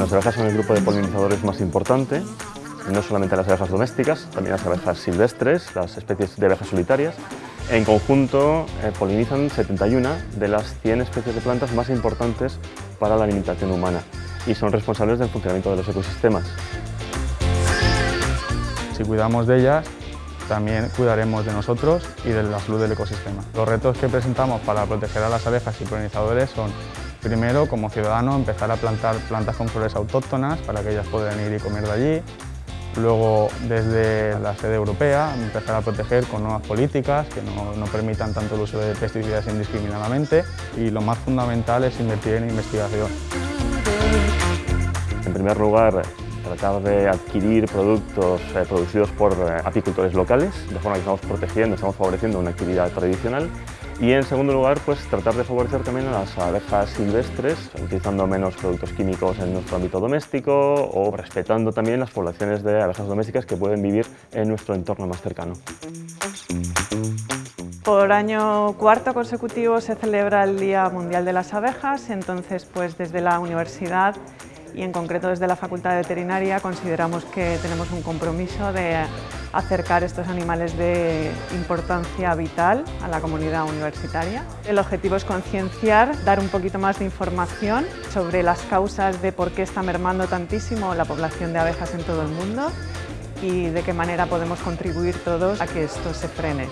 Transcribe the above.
abejas son el grupo de polinizadores más importante, no solamente las abejas domésticas, también las abejas silvestres, las especies de abejas solitarias. En conjunto eh, polinizan 71 de las 100 especies de plantas más importantes para la alimentación humana y son responsables del funcionamiento de los ecosistemas. Si cuidamos de ellas, también cuidaremos de nosotros y de la salud del ecosistema. Los retos que presentamos para proteger a las abejas y polinizadores son Primero, como ciudadano, empezar a plantar plantas con flores autóctonas para que ellas puedan ir y comer de allí. Luego, desde la sede europea, empezar a proteger con nuevas políticas que no, no, permitan tanto el uso de pesticidas indiscriminadamente. Y lo más fundamental es invertir en investigación. En primer lugar, tratar de adquirir productos eh, producidos por eh, apicultores locales, de forma que estamos protegiendo, estamos favoreciendo una actividad tradicional. Y en segundo lugar, pues tratar de favorecer también a las abejas silvestres, utilizando menos productos químicos en nuestro ámbito doméstico o respetando también las poblaciones de abejas domésticas que pueden vivir en nuestro entorno más cercano. Por año cuarto consecutivo se celebra el Día Mundial de las Abejas, entonces pues desde la universidad y en concreto desde la Facultad de Veterinaria consideramos que tenemos un compromiso de acercar estos animales de importancia vital a la comunidad universitaria. El objetivo es concienciar, dar un poquito más de información sobre las causas de por qué está mermando tantísimo la población de abejas en todo el mundo y de qué manera podemos contribuir todos a que esto se frene.